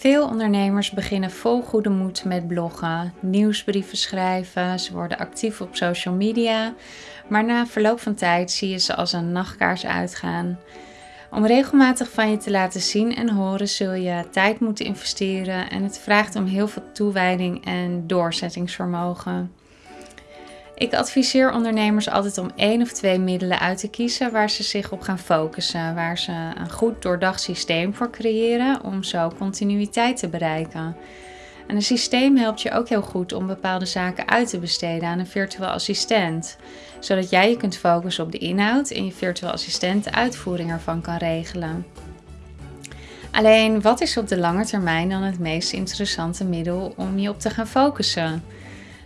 Veel ondernemers beginnen vol goede moed met bloggen, nieuwsbrieven schrijven, ze worden actief op social media, maar na verloop van tijd zie je ze als een nachtkaars uitgaan. Om regelmatig van je te laten zien en horen zul je tijd moeten investeren en het vraagt om heel veel toewijding en doorzettingsvermogen. Ik adviseer ondernemers altijd om één of twee middelen uit te kiezen waar ze zich op gaan focussen, waar ze een goed doordacht systeem voor creëren om zo continuïteit te bereiken. En een systeem helpt je ook heel goed om bepaalde zaken uit te besteden aan een virtueel assistent, zodat jij je kunt focussen op de inhoud en je virtueel assistent de uitvoering ervan kan regelen. Alleen, wat is op de lange termijn dan het meest interessante middel om je op te gaan focussen?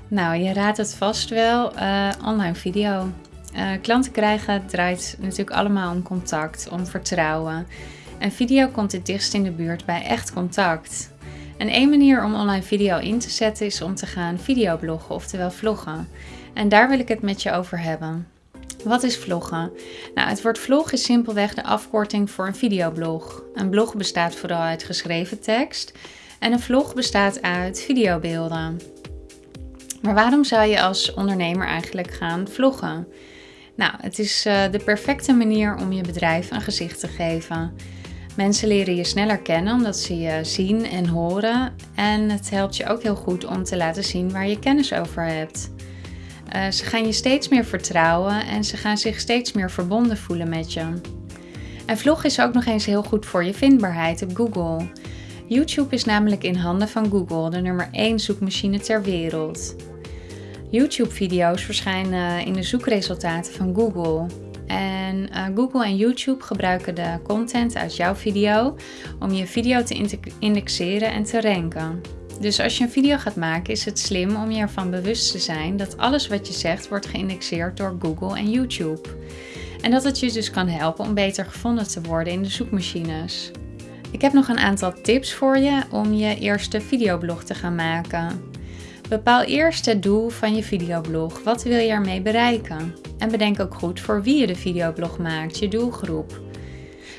Nou, je raadt het vast wel, uh, online video. Uh, klanten krijgen draait natuurlijk allemaal om contact, om vertrouwen. En video komt het dichtst in de buurt bij echt contact. En één manier om online video in te zetten is om te gaan videobloggen, oftewel vloggen. En daar wil ik het met je over hebben. Wat is vloggen? Nou, het woord vlog is simpelweg de afkorting voor een videoblog. Een blog bestaat vooral uit geschreven tekst en een vlog bestaat uit videobeelden. Maar waarom zou je als ondernemer eigenlijk gaan vloggen? Nou, het is uh, de perfecte manier om je bedrijf een gezicht te geven. Mensen leren je sneller kennen omdat ze je zien en horen. En het helpt je ook heel goed om te laten zien waar je kennis over hebt. Uh, ze gaan je steeds meer vertrouwen en ze gaan zich steeds meer verbonden voelen met je. En vlog is ook nog eens heel goed voor je vindbaarheid op Google. YouTube is namelijk in handen van Google, de nummer 1 zoekmachine ter wereld. YouTube-video's verschijnen in de zoekresultaten van Google. En uh, Google en YouTube gebruiken de content uit jouw video om je video te indexeren en te ranken. Dus als je een video gaat maken is het slim om je ervan bewust te zijn dat alles wat je zegt wordt geïndexeerd door Google en YouTube. En dat het je dus kan helpen om beter gevonden te worden in de zoekmachines. Ik heb nog een aantal tips voor je om je eerste videoblog te gaan maken. Bepaal eerst het doel van je videoblog. Wat wil je ermee bereiken? En bedenk ook goed voor wie je de videoblog maakt, je doelgroep.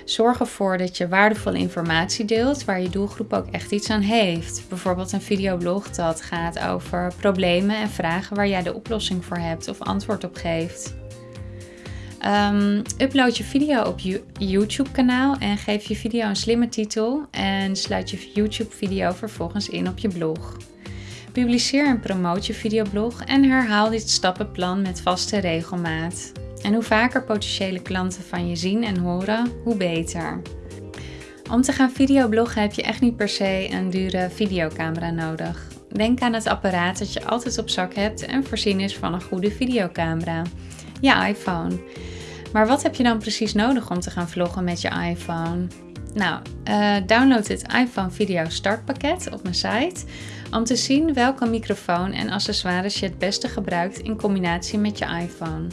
Zorg ervoor dat je waardevolle informatie deelt waar je doelgroep ook echt iets aan heeft. Bijvoorbeeld een videoblog dat gaat over problemen en vragen waar jij de oplossing voor hebt of antwoord op geeft. Um, upload je video op je YouTube kanaal en geef je video een slimme titel en sluit je YouTube video vervolgens in op je blog. Publiceer en promoot je videoblog en herhaal dit stappenplan met vaste regelmaat. En hoe vaker potentiële klanten van je zien en horen, hoe beter. Om te gaan videobloggen heb je echt niet per se een dure videocamera nodig. Denk aan het apparaat dat je altijd op zak hebt en voorzien is van een goede videocamera. Je iPhone. Maar wat heb je dan precies nodig om te gaan vloggen met je iPhone? Nou, uh, download het iPhone Video Startpakket op mijn site om te zien welke microfoon en accessoires je het beste gebruikt in combinatie met je iPhone.